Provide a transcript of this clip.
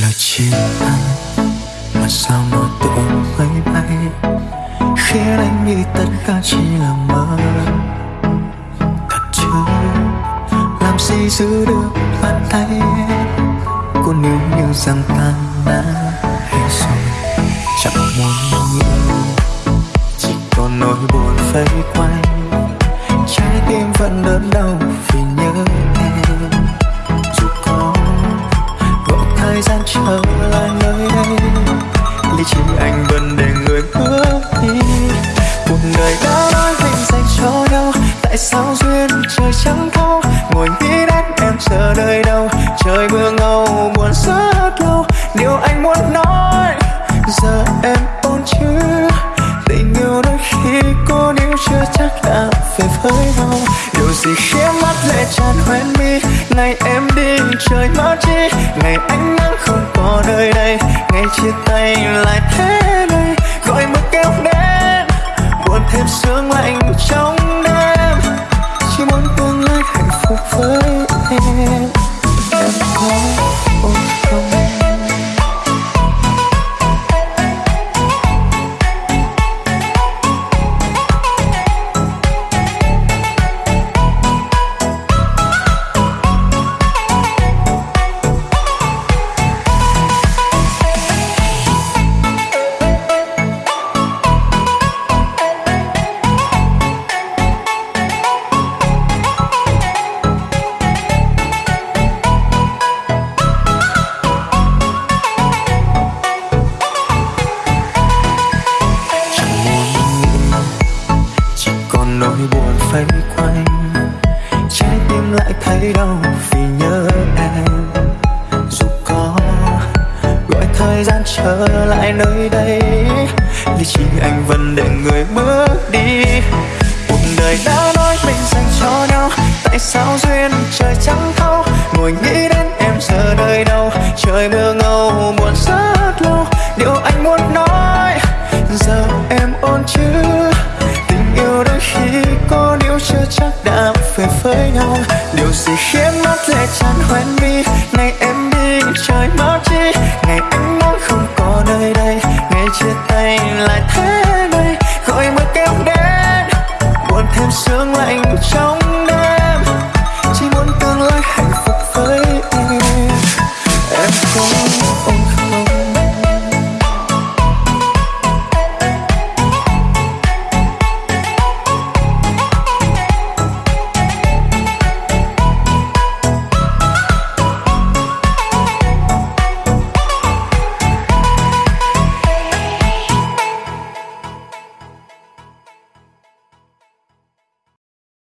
là chia tay mà sao nó tự máy bay khiến anh nghĩ tất cả chỉ là mơ. Thật chứ? Làm gì giữ được bàn tay? Cô nếu như rằng ta đã hết rồi, chẳng muốn nghĩ sao duyên trời chẳng thấu ngồi nghĩ đến em giờ nơi đâu? Trời mưa ngâu, buồn rất lâu. Điều anh muốn nói, giờ em ổn chứ tình yêu đôi khi cô níu chưa chắc đã về với nhau. Điều gì khiến mắt lệ tràn hoen mi? Ngày em đi, trời mất chi? Ngày ánh nắng không có nơi đây. Ngày chia tay lại thế này, gọi mưa kéo đến. Buồn thêm sương lạnh trong nỗi buồn vây quanh. Trái tim lại thấy đau vì nhớ em. Dù có gọi thời gian trở lại nơi đây lý trí anh vẫn để người bước đi. Cuộc đời đã nói mình dành cho nhau, tại sao duyên trời chẳng thấu ngồi nghĩ đến em giờ nơi đâu, trời mưa ngâu buồn sớm. Mắt lệ tràn hoen mi ngày em đi